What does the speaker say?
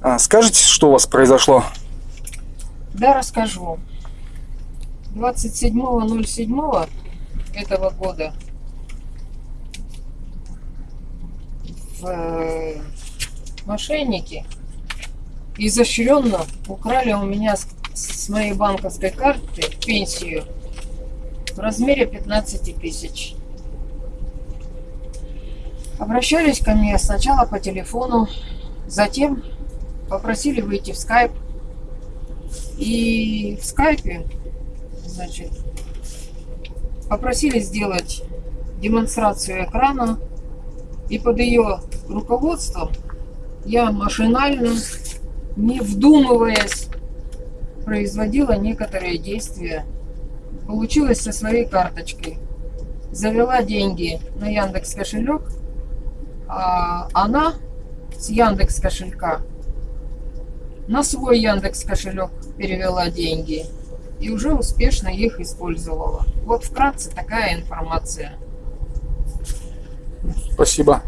А, скажите, что у вас произошло? Да, расскажу. 27.07 этого года в э, мошенники изощренно украли у меня с, с моей банковской карты пенсию в размере 15 тысяч. Обращались ко мне сначала по телефону, затем попросили выйти в скайп. И в скайпе, значит, попросили сделать демонстрацию экрана. И под ее руководством я машинально, не вдумываясь, производила некоторые действия. Получилось со своей карточкой. Завела деньги на Яндекс кошелек, а она с Яндекс кошелька на свой Яндекс кошелек перевела деньги и уже успешно их использовала. Вот вкратце такая информация. Спасибо.